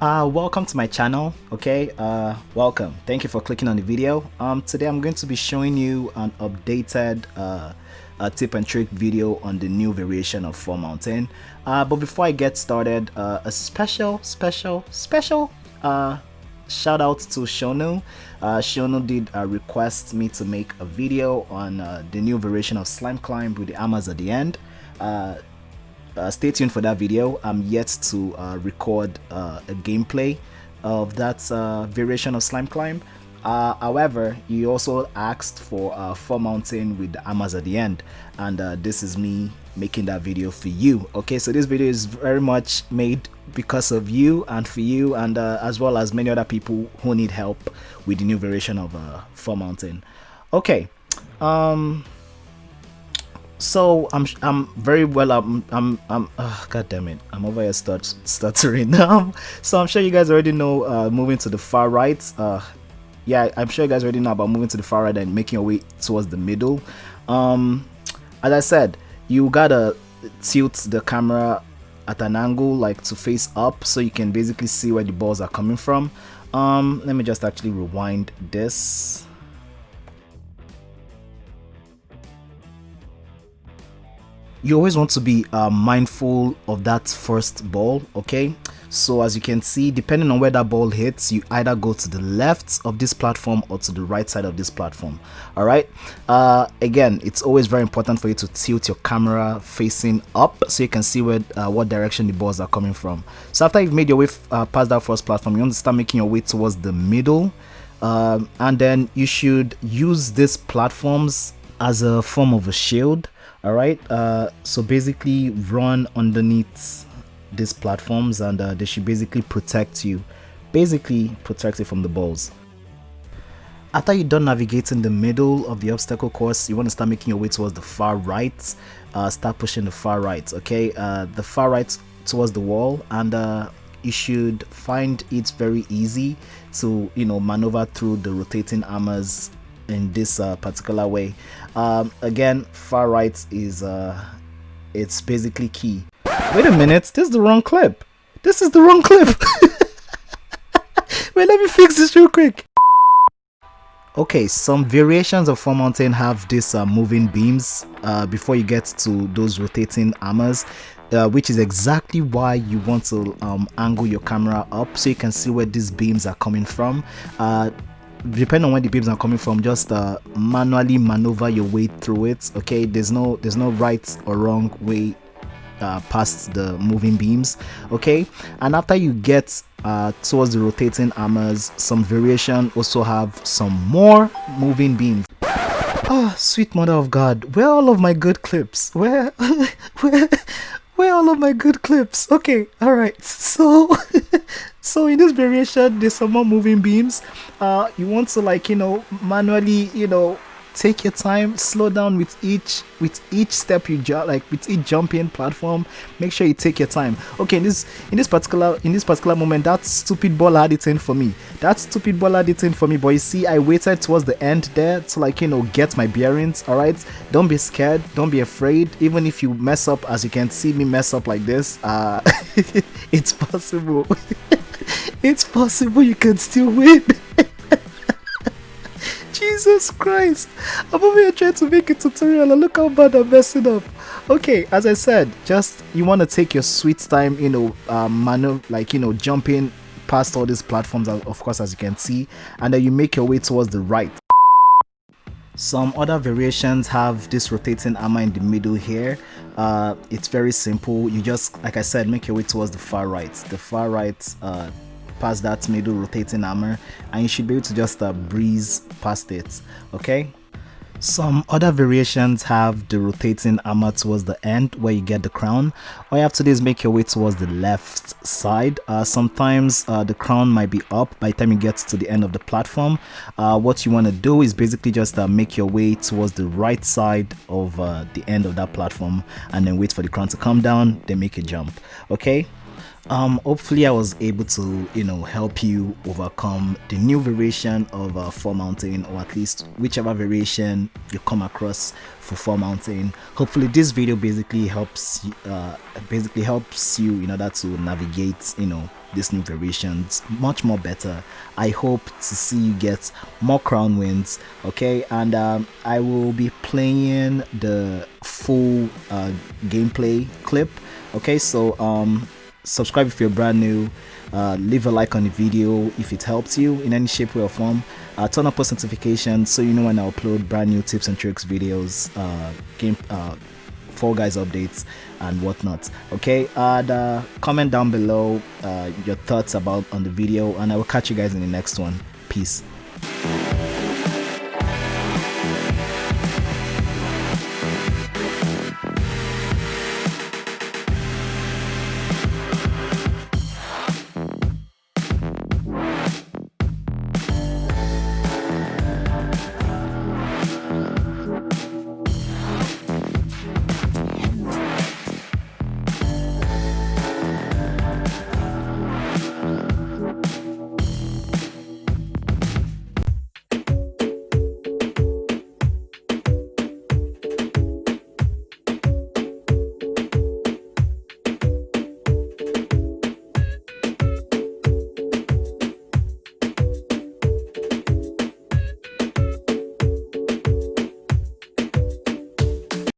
Uh, welcome to my channel okay? Uh, welcome. Thank you for clicking on the video. Um, today I'm going to be showing you an updated uh, a tip and trick video on the new variation of Fall Mountain uh, but before I get started uh, a special special special uh, shout out to Shonu. Uh, Shonu did request me to make a video on the new variation of slime climb with the amas at the end uh, stay tuned for that video. I'm yet to uh, record uh, a gameplay of that uh, variation of slime climb. Uh, however you also asked for uh, Fall Mountain with the amas at the end. And this is me making that video for you. Okay so this video is very much made because of you and for you and as well as many other people who need help with the new variation of Fall Mountain okay um so I'm I'm very well I'm I'm I'm oh, god damn it I'm over here start stuttering now. So I'm sure you guys already know uh, moving to the far right uh yeah I'm sure you guys already know about moving to the far right and making your way towards the middle. Um as I said you gotta tilt the camera at an angle like to face up so you can basically see where the balls are coming from. Um let me just actually rewind this you always want to be uh, mindful of that first ball okay? So as you can see depending on where that ball hits you either go to the left of this platform or to the right side of this platform all right? Uh, again it's always very important for you to tilt your camera facing up so you can see where uh, what direction the balls are coming from. So after you've made your way uh, past that first platform you want to start making your way towards the middle um, and then you should use these platforms as a form of a shield all right uh, so basically run underneath these platforms and uh, they should basically protect you. Basically protect you from the balls. After you're done navigating the middle of the obstacle course you want to start making your way towards the far right. Uh, start pushing the far right okay? Uh, the far right towards the wall and uh, you should find it very easy to you know maneuver through the rotating armors in this uh, particular way. Um, again far right is uh, it's basically key. Wait a minute this is the wrong clip. This is the wrong clip. Wait let me fix this real quick. Okay some variations of Fall Mountain have these uh, moving beams uh, before you get to those rotating armors uh, which is exactly why you want to um, angle your camera up so you can see where these beams are coming from. Uh, depending on where the beams are coming from just uh, manually maneuver your way through it okay? There's no there's no right or wrong way uh, past the moving beams okay? And after you get uh, towards the rotating armors some variation also have some more moving beams. Ah oh, sweet mother of god where all of my good clips? Where where where all of my good clips? Okay all right. So so in this variation there's some more moving beams. Uh you want to like you know manually you know take your time slow down with each with each step you jump like with each jumping platform make sure you take your time. Okay in this in this particular in this particular moment that stupid ball had it in for me. That stupid ball had it in for me but you see i waited towards the end there to like you know get my bearings all right don't be scared don't be afraid. Even if you mess up as you can see me mess up like this uh it's possible. It's possible you can still win Jesus Christ. I'm over here trying to make a tutorial and look how bad I'm messing up. Okay, as I said, just you want to take your sweet time, you know, um, manu like, you know, jumping past all these platforms, of course, as you can see, and then you make your way towards the right. Some other variations have this rotating armor in the middle here. Uh, it's very simple. You just, like I said, make your way towards the far right. The far right uh, past that middle rotating armor and you should be able to just uh, breeze past it okay some other variations have the rotating armor towards the end where you get the crown. All you have to do is make your way towards the left side. Uh, sometimes uh, the crown might be up by the time you get to the end of the platform. Uh, what you want to do is basically just uh, make your way towards the right side of uh, the end of that platform and then wait for the crown to come down, then make a jump. Okay, um hopefully i was able to you know help you overcome the new variation of uh, Fall Mountain or at least whichever variation you come across for Fall Mountain hopefully this video basically helps uh basically helps you in order to navigate you know these new variations much more better. I hope to see you get more crown wins okay? And um, i will be playing the full uh, gameplay clip okay? So um subscribe if you're brand new uh, leave a like on the video if it helps you in any shape way or form uh, turn on post notifications so you know when i upload brand new tips and tricks videos uh, game uh, Fall Guys updates and whatnot. Okay, and uh, comment down below uh, your thoughts about on the video, and I will catch you guys in the next one. Peace.